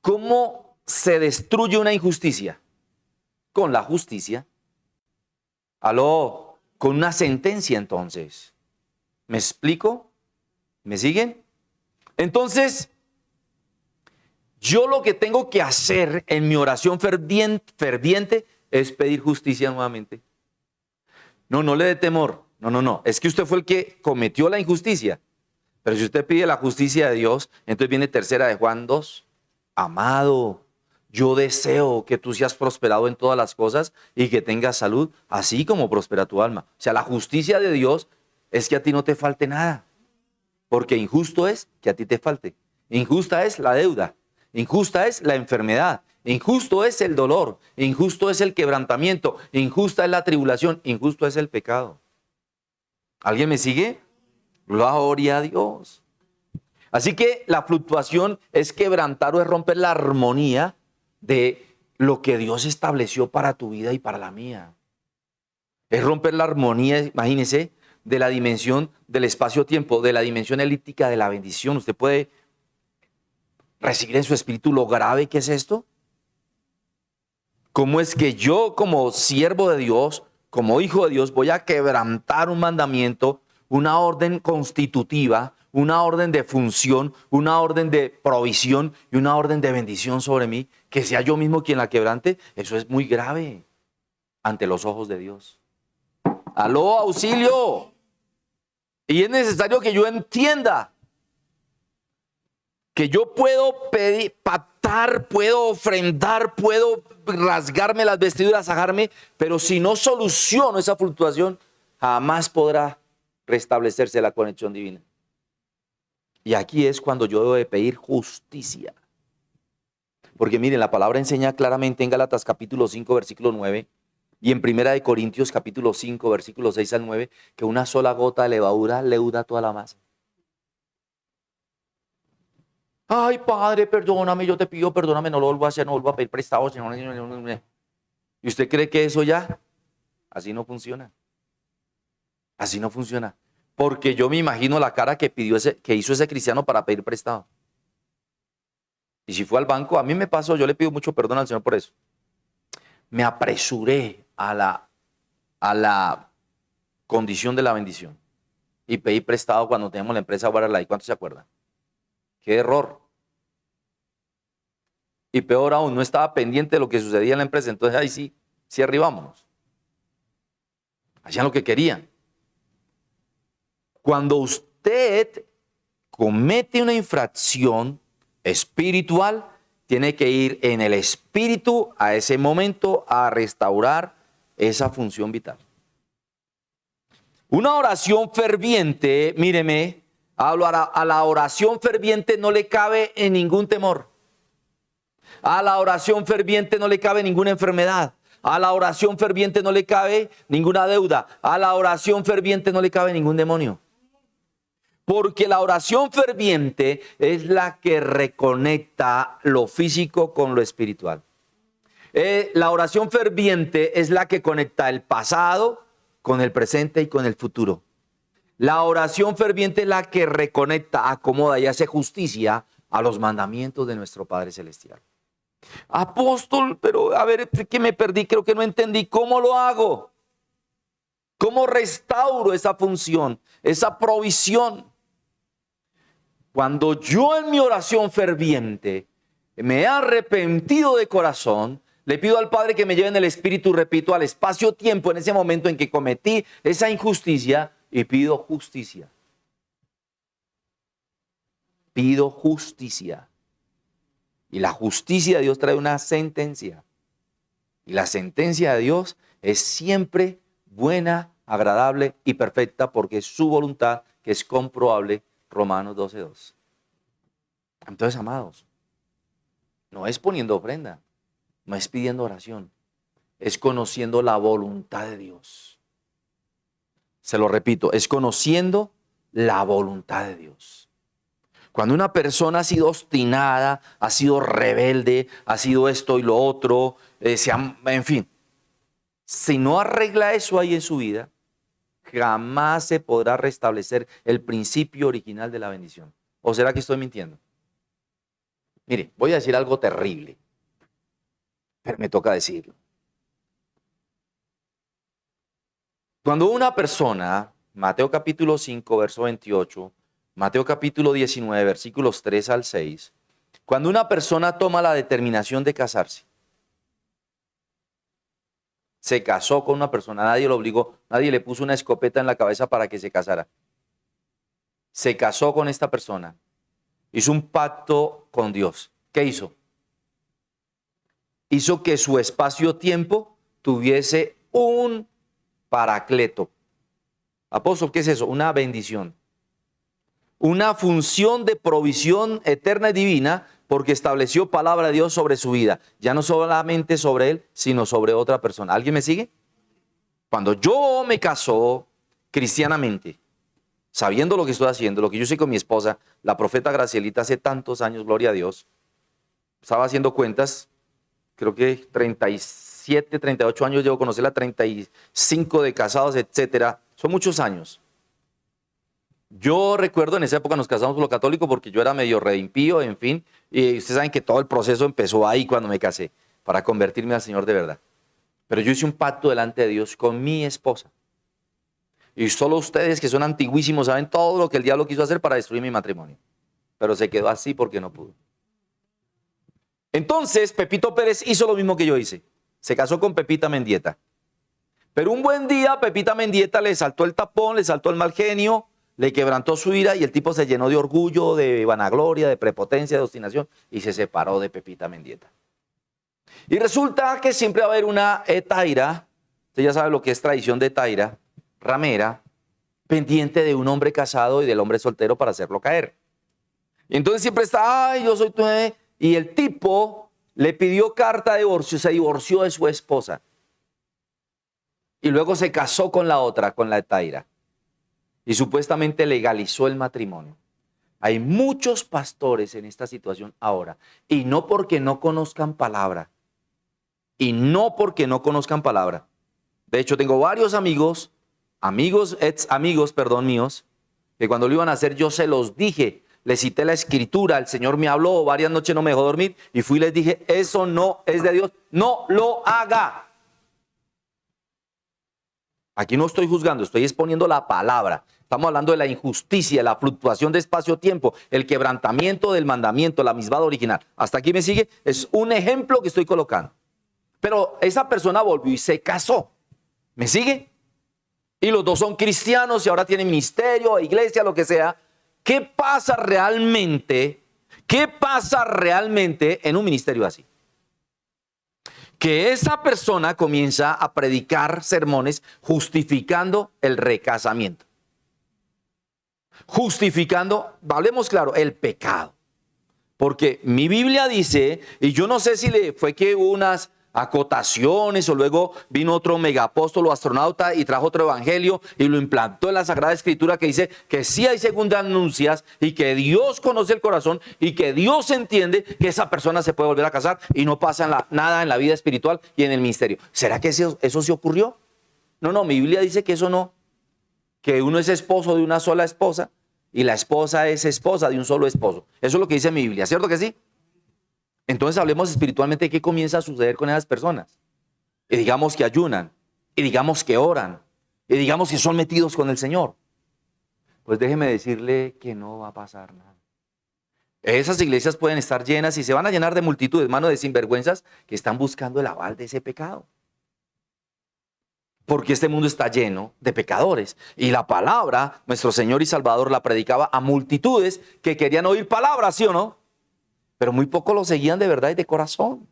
¿Cómo se destruye una injusticia? Con la justicia. Aló, con una sentencia entonces. ¿Me explico? ¿Me siguen? Entonces, yo lo que tengo que hacer en mi oración ferviente es pedir justicia nuevamente. No, no le dé temor. No, no, no. Es que usted fue el que cometió la injusticia. Pero si usted pide la justicia de Dios, entonces viene tercera de Juan 2. Amado, yo deseo que tú seas prosperado en todas las cosas y que tengas salud, así como prospera tu alma. O sea, la justicia de Dios es que a ti no te falte nada. Porque injusto es que a ti te falte. Injusta es la deuda. Injusta es la enfermedad. Injusto es el dolor, injusto es el quebrantamiento, injusta es la tribulación, injusto es el pecado. ¿Alguien me sigue? Gloria a Dios. Así que la fluctuación es quebrantar o es romper la armonía de lo que Dios estableció para tu vida y para la mía. Es romper la armonía, imagínese, de la dimensión del espacio-tiempo, de la dimensión elíptica de la bendición. Usted puede recibir en su espíritu lo grave que es esto. ¿Cómo es que yo como siervo de Dios, como hijo de Dios, voy a quebrantar un mandamiento, una orden constitutiva, una orden de función, una orden de provisión y una orden de bendición sobre mí, que sea yo mismo quien la quebrante? Eso es muy grave ante los ojos de Dios. Aló, auxilio. Y es necesario que yo entienda que yo puedo pedir, patar, puedo ofrendar, puedo rasgarme las vestiduras, sajarme, pero si no soluciono esa fluctuación, jamás podrá restablecerse la conexión divina. Y aquí es cuando yo debo de pedir justicia. Porque miren, la palabra enseña claramente en Gálatas capítulo 5, versículo 9, Y en Primera de Corintios capítulo 5, versículos 6 al 9, que una sola gota de levadura leuda toda la masa. Ay, Padre, perdóname, yo te pido, perdóname, no lo vuelvo a hacer, no vuelvo a pedir prestado. ¿Y usted cree que eso ya? Así no funciona. Así no funciona. Porque yo me imagino la cara que, pidió ese, que hizo ese cristiano para pedir prestado. Y si fue al banco, a mí me pasó, yo le pido mucho perdón al Señor por eso. Me apresuré a la, a la condición de la bendición. Y pedí prestado cuando teníamos la empresa ¿Y ¿Cuántos se acuerdan? Qué error. Y peor aún, no estaba pendiente de lo que sucedía en la empresa. Entonces ahí sí, sí arribámonos. Hacían lo que querían. Cuando usted comete una infracción espiritual, tiene que ir en el espíritu a ese momento a restaurar esa función vital. Una oración ferviente, míreme, hablo a la oración ferviente no le cabe en ningún temor. A la oración ferviente no le cabe ninguna enfermedad. A la oración ferviente no le cabe ninguna deuda. A la oración ferviente no le cabe ningún demonio. Porque la oración ferviente es la que reconecta lo físico con lo espiritual. Eh, la oración ferviente es la que conecta el pasado con el presente y con el futuro. La oración ferviente es la que reconecta, acomoda y hace justicia a los mandamientos de nuestro Padre Celestial. Apóstol, pero a ver, que me perdí, creo que no entendí. ¿Cómo lo hago? ¿Cómo restauro esa función, esa provisión? Cuando yo en mi oración ferviente me he arrepentido de corazón, le pido al Padre que me lleve en el Espíritu, repito, al espacio-tiempo en ese momento en que cometí esa injusticia y pido justicia. Pido justicia. Y la justicia de Dios trae una sentencia. Y la sentencia de Dios es siempre buena, agradable y perfecta porque es su voluntad que es comprobable. Romanos 12.2. Entonces, amados, no es poniendo ofrenda, no es pidiendo oración, es conociendo la voluntad de Dios. Se lo repito, es conociendo la voluntad de Dios. Cuando una persona ha sido obstinada, ha sido rebelde, ha sido esto y lo otro, eh, en fin, si no arregla eso ahí en su vida, jamás se podrá restablecer el principio original de la bendición. ¿O será que estoy mintiendo? Mire, voy a decir algo terrible, pero me toca decirlo. Cuando una persona, Mateo capítulo 5, verso 28, Mateo capítulo 19, versículos 3 al 6, cuando una persona toma la determinación de casarse, se casó con una persona, nadie lo obligó, nadie le puso una escopeta en la cabeza para que se casara. Se casó con esta persona, hizo un pacto con Dios. ¿Qué hizo? Hizo que su espacio-tiempo tuviese un paracleto. Apóstol, ¿qué es eso? Una bendición una función de provisión eterna y divina porque estableció palabra de Dios sobre su vida, ya no solamente sobre él, sino sobre otra persona. ¿Alguien me sigue? Cuando yo me casó cristianamente, sabiendo lo que estoy haciendo, lo que yo hice con mi esposa, la profeta Gracielita hace tantos años, gloria a Dios, estaba haciendo cuentas, creo que 37, 38 años llevo conocerla, 35 de casados, etcétera, son muchos años. Yo recuerdo en esa época nos casamos por lo católico porque yo era medio reimpío, en fin, y ustedes saben que todo el proceso empezó ahí cuando me casé, para convertirme al Señor de verdad. Pero yo hice un pacto delante de Dios con mi esposa. Y solo ustedes que son antiguísimos saben todo lo que el diablo quiso hacer para destruir mi matrimonio. Pero se quedó así porque no pudo. Entonces Pepito Pérez hizo lo mismo que yo hice. Se casó con Pepita Mendieta. Pero un buen día Pepita Mendieta le saltó el tapón, le saltó el mal genio, le quebrantó su ira y el tipo se llenó de orgullo, de vanagloria, de prepotencia, de obstinación y se separó de Pepita Mendieta. Y resulta que siempre va a haber una etaira, usted ya sabe lo que es tradición de etaira, ramera, pendiente de un hombre casado y del hombre soltero para hacerlo caer. Y entonces siempre está, ay, yo soy tu... Y el tipo le pidió carta de divorcio, se divorció de su esposa. y luego se casó con la otra, con la de Taira, y supuestamente legalizó el matrimonio. Hay muchos pastores en esta situación ahora, y no porque no conozcan palabra, y no porque no conozcan palabra. De hecho, tengo varios amigos, amigos, ex amigos, perdón, míos, que cuando lo iban a hacer yo se los dije, le cité la escritura, el Señor me habló, varias noches no me dejó dormir y fui y les dije, eso no es de Dios, no lo haga. Aquí no estoy juzgando, estoy exponiendo la palabra. Estamos hablando de la injusticia, la fluctuación de espacio-tiempo, el quebrantamiento del mandamiento, la misma original. Hasta aquí me sigue, es un ejemplo que estoy colocando. Pero esa persona volvió y se casó. ¿Me sigue? Y los dos son cristianos y ahora tienen ministerio, iglesia, lo que sea. ¿Qué pasa realmente? ¿Qué pasa realmente en un ministerio así? Que esa persona comienza a predicar sermones justificando el recasamiento. Justificando, hablemos claro, el pecado. Porque mi Biblia dice, y yo no sé si le fue que unas acotaciones o luego vino otro megapóstolo astronauta y trajo otro evangelio y lo implantó en la Sagrada Escritura que dice que sí hay segundas anuncias y que Dios conoce el corazón y que Dios entiende que esa persona se puede volver a casar y no pasa nada en la vida espiritual y en el ministerio. ¿Será que eso, eso se ocurrió? No, no, mi Biblia dice que eso no, que uno es esposo de una sola esposa y la esposa es esposa de un solo esposo. Eso es lo que dice mi Biblia, ¿cierto que sí? Entonces hablemos espiritualmente de qué comienza a suceder con esas personas. Y digamos que ayunan, y digamos que oran, y digamos que son metidos con el Señor. Pues déjeme decirle que no va a pasar nada. Esas iglesias pueden estar llenas y se van a llenar de multitudes, mano de sinvergüenzas que están buscando el aval de ese pecado. Porque este mundo está lleno de pecadores. Y la palabra, nuestro Señor y Salvador la predicaba a multitudes que querían oír palabras, ¿sí o no? Pero muy pocos lo seguían de verdad y de corazón.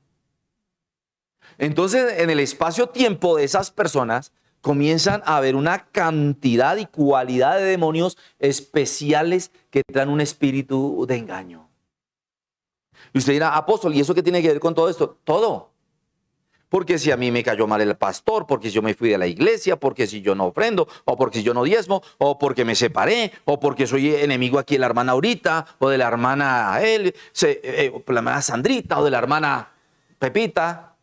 Entonces, en el espacio-tiempo de esas personas comienzan a haber una cantidad y cualidad de demonios especiales que traen un espíritu de engaño. Y usted dirá, apóstol, ¿y eso qué tiene que ver con todo esto? Todo. Porque si a mí me cayó mal el pastor, porque si yo me fui de la iglesia, porque si yo no ofrendo, o porque si yo no diezmo, o porque me separé, o porque soy enemigo aquí de la hermana Aurita, o de la hermana él, eh, eh, Sandrita, o de la hermana Pepita.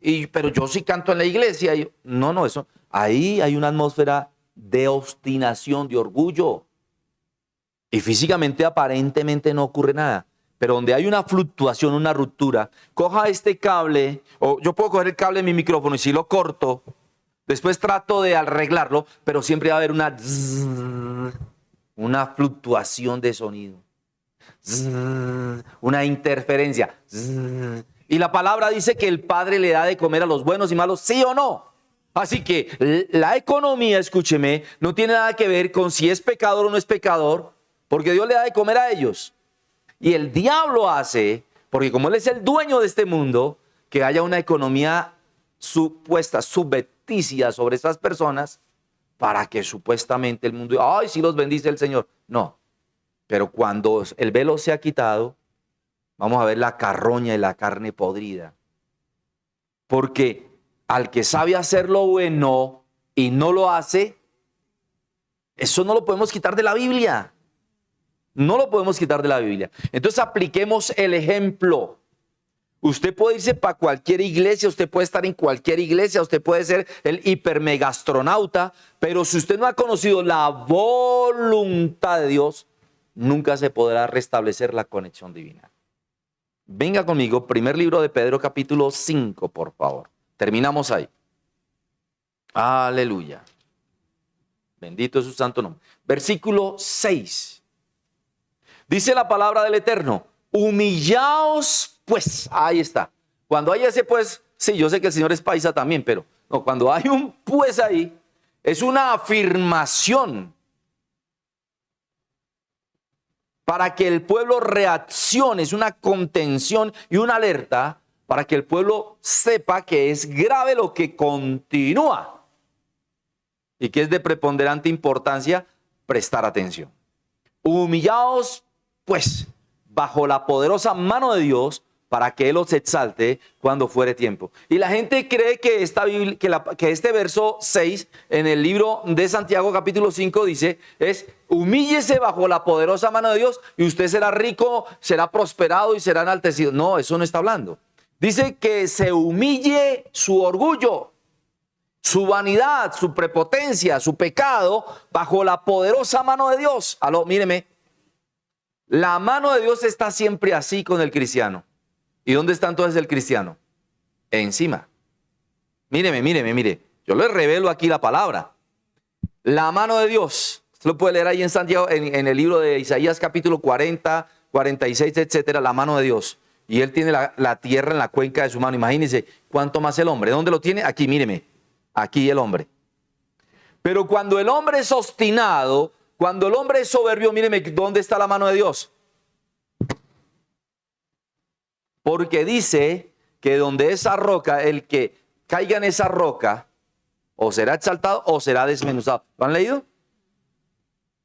Y, pero yo sí canto en la iglesia. Y, no, no, eso. Ahí hay una atmósfera de obstinación, de orgullo. Y físicamente, aparentemente, no ocurre nada pero donde hay una fluctuación, una ruptura, coja este cable, o yo puedo coger el cable de mi micrófono y si lo corto, después trato de arreglarlo, pero siempre va a haber una, una fluctuación de sonido, una interferencia. Y la palabra dice que el Padre le da de comer a los buenos y malos, sí o no. Así que la economía, escúcheme, no tiene nada que ver con si es pecador o no es pecador, porque Dios le da de comer a ellos. Y el diablo hace, porque como él es el dueño de este mundo, que haya una economía supuesta, subveticia sobre estas personas, para que supuestamente el mundo, ay, si los bendice el Señor. No, pero cuando el velo se ha quitado, vamos a ver la carroña y la carne podrida. Porque al que sabe hacer lo bueno y no lo hace, eso no lo podemos quitar de la Biblia. No lo podemos quitar de la Biblia. Entonces apliquemos el ejemplo. Usted puede irse para cualquier iglesia, usted puede estar en cualquier iglesia, usted puede ser el hipermegastronauta, pero si usted no ha conocido la voluntad de Dios, nunca se podrá restablecer la conexión divina. Venga conmigo, primer libro de Pedro capítulo 5, por favor. Terminamos ahí. Aleluya. Bendito es su santo nombre. Versículo 6. Dice la palabra del Eterno, humillaos pues. Ahí está. Cuando hay ese pues, sí, yo sé que el Señor es paisa también, pero no, cuando hay un pues ahí, es una afirmación para que el pueblo reaccione, es una contención y una alerta para que el pueblo sepa que es grave lo que continúa y que es de preponderante importancia prestar atención. Humillaos pues bajo la poderosa mano de Dios para que Él os exalte cuando fuere tiempo. Y la gente cree que, esta que, que este verso 6 en el libro de Santiago capítulo 5 dice, es humíllese bajo la poderosa mano de Dios y usted será rico, será prosperado y será enaltecido. No, eso no está hablando. Dice que se humille su orgullo, su vanidad, su prepotencia, su pecado bajo la poderosa mano de Dios. Aló, míreme, la mano de Dios está siempre así con el cristiano. ¿Y dónde está entonces el cristiano? Encima. Míreme, míreme, mire. Yo le revelo aquí la palabra. La mano de Dios. Usted lo puede leer ahí en Santiago, en, el libro de Isaías capítulo 40, 46, etcétera, la mano de Dios. Y él tiene la, la tierra en la cuenca de su mano. Imagínense cuánto más el hombre. ¿Dónde lo tiene? Aquí, míreme. Aquí el hombre. Pero cuando el hombre es obstinado, cuando el hombre es soberbio, míreme, ¿dónde está la mano de Dios? Porque dice que donde esa roca, el que caiga en esa roca, o será exaltado o será desmenuzado. ¿Lo han leído?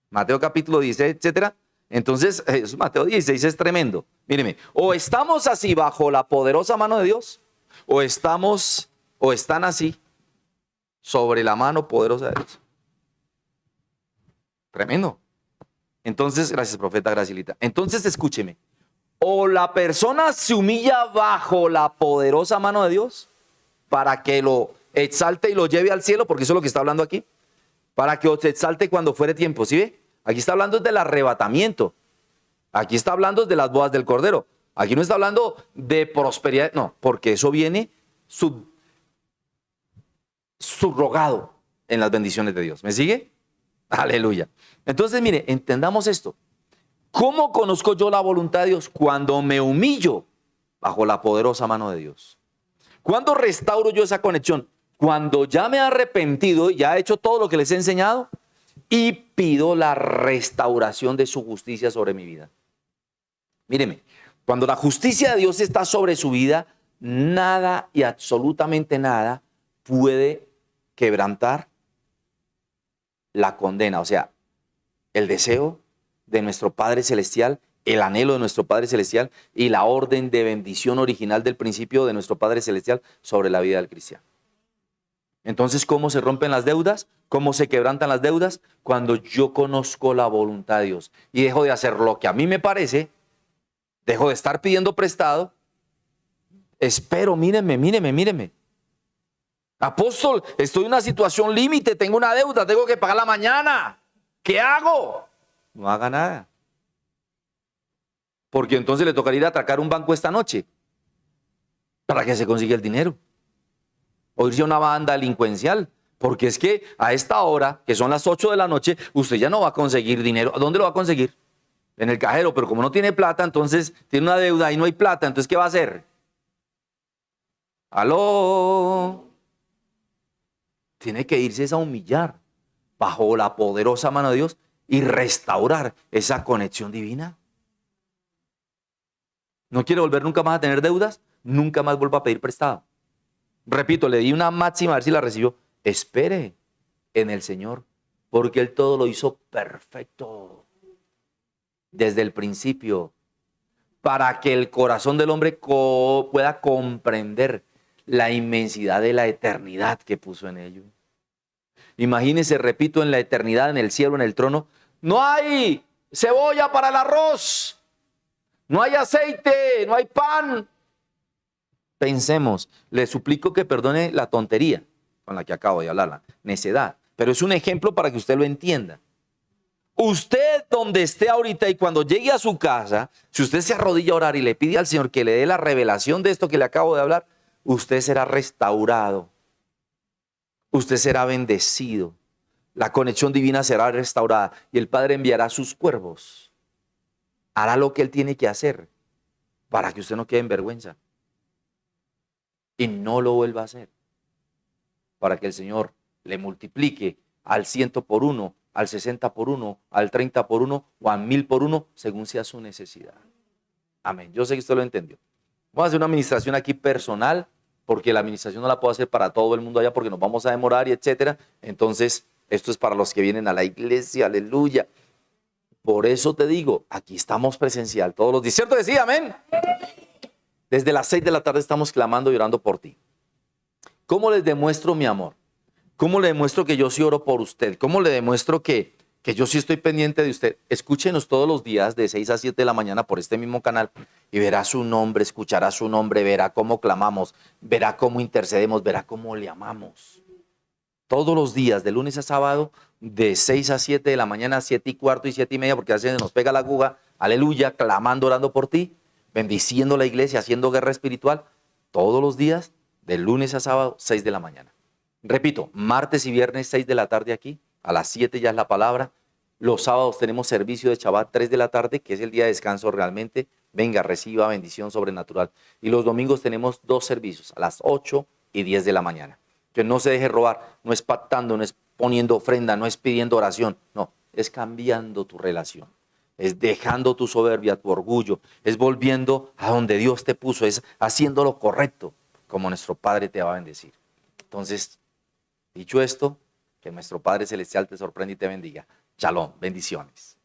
Mateo capítulo 16, etcétera. Entonces, Mateo 16 es tremendo. Míreme, o estamos así bajo la poderosa mano de Dios, o estamos, o están así sobre la mano poderosa de Dios. Tremendo. Entonces, gracias, profeta Gracilita. Entonces, escúcheme. O la persona se humilla bajo la poderosa mano de Dios para que lo exalte y lo lleve al cielo, porque eso es lo que está hablando aquí. Para que os exalte cuando fuere tiempo. ¿Sí ve? Aquí está hablando del arrebatamiento. Aquí está hablando de las bodas del Cordero. Aquí no está hablando de prosperidad. No, porque eso viene subrogado en las bendiciones de Dios. ¿Me sigue? Aleluya. Entonces, mire, entendamos esto. ¿Cómo conozco yo la voluntad de Dios? Cuando me humillo bajo la poderosa mano de Dios. ¿Cuándo restauro yo esa conexión? Cuando ya me he arrepentido, ya he hecho todo lo que les he enseñado y pido la restauración de su justicia sobre mi vida. Míreme, cuando la justicia de Dios está sobre su vida, nada y absolutamente nada puede quebrantar la condena, o sea, el deseo de nuestro Padre Celestial, el anhelo de nuestro Padre Celestial y la orden de bendición original del principio de nuestro Padre Celestial sobre la vida del cristiano. Entonces, ¿cómo se rompen las deudas? ¿Cómo se quebrantan las deudas? Cuando yo conozco la voluntad de Dios y dejo de hacer lo que a mí me parece, dejo de estar pidiendo prestado, espero, míreme, míreme, míreme. Apóstol, estoy en una situación límite, tengo una deuda, tengo que pagarla mañana. ¿Qué hago? No haga nada. Porque entonces le tocaría ir a atracar un banco esta noche para que se consiga el dinero. O irse a una banda delincuencial. Porque es que a esta hora, que son las 8 de la noche, usted ya no va a conseguir dinero. ¿Dónde lo va a conseguir? En el cajero, pero como no tiene plata, entonces tiene una deuda y no hay plata, entonces ¿qué va a hacer? Aló tiene que irse a humillar bajo la poderosa mano de Dios y restaurar esa conexión divina. ¿No quiere volver nunca más a tener deudas? Nunca más vuelva a pedir prestado. Repito, le di una máxima a ver si la recibió. Espere en el Señor, porque Él todo lo hizo perfecto desde el principio, para que el corazón del hombre pueda comprender la inmensidad de la eternidad que puso en ello. Imagínense, repito, en la eternidad, en el cielo, en el trono, no hay cebolla para el arroz, no hay aceite, no hay pan. Pensemos, le suplico que perdone la tontería con la que acabo de hablar, la necedad, pero es un ejemplo para que usted lo entienda. Usted donde esté ahorita y cuando llegue a su casa, si usted se arrodilla a orar y le pide al Señor que le dé la revelación de esto que le acabo de hablar, usted será restaurado. Usted será bendecido. La conexión divina será restaurada y el Padre enviará sus cuervos. Hará lo que Él tiene que hacer para que usted no quede en vergüenza. Y no lo vuelva a hacer. Para que el Señor le multiplique al ciento por uno, al sesenta por uno, al treinta por uno o al mil por uno, según sea su necesidad. Amén. Yo sé que usted lo entendió. Vamos a hacer una administración aquí personal porque la administración no la puedo hacer para todo el mundo allá porque nos vamos a demorar y etcétera. Entonces, esto es para los que vienen a la iglesia, aleluya. Por eso te digo, aquí estamos presencial todos los días. ¿Cierto? Decía, amén. Desde las 6 de la tarde estamos clamando y orando por ti. ¿Cómo les demuestro mi amor? ¿Cómo le demuestro que yo sí oro por usted? ¿Cómo le demuestro que, que yo sí estoy pendiente de usted? Escúchenos todos los días de 6 a 7 de la mañana por este mismo canal y verá su nombre, escuchará su nombre, verá cómo clamamos, verá cómo intercedemos, verá cómo le amamos. Todos los días, de lunes a sábado, de 6 a 7 de la mañana, 7 y cuarto y 7 y media, porque a veces nos pega la aguja, aleluya, clamando, orando por ti, bendiciendo la iglesia, haciendo guerra espiritual, todos los días, de lunes a sábado, 6 de la mañana. Repito, martes y viernes 6 de la tarde aquí, a las 7 ya es la palabra. Los sábados tenemos servicio de Shabbat 3 de la tarde, que es el día de descanso realmente. Venga, reciba bendición sobrenatural. Y los domingos tenemos dos servicios, a las 8 y 10 de la mañana. Que no se deje robar, no es pactando, no es poniendo ofrenda, no es pidiendo oración, no, es cambiando tu relación. Es dejando tu soberbia, tu orgullo, es volviendo a donde Dios te puso, es haciendo lo correcto, como nuestro Padre te va a bendecir. Entonces, Dicho esto, que nuestro Padre Celestial te sorprenda y te bendiga. Shalom, bendiciones.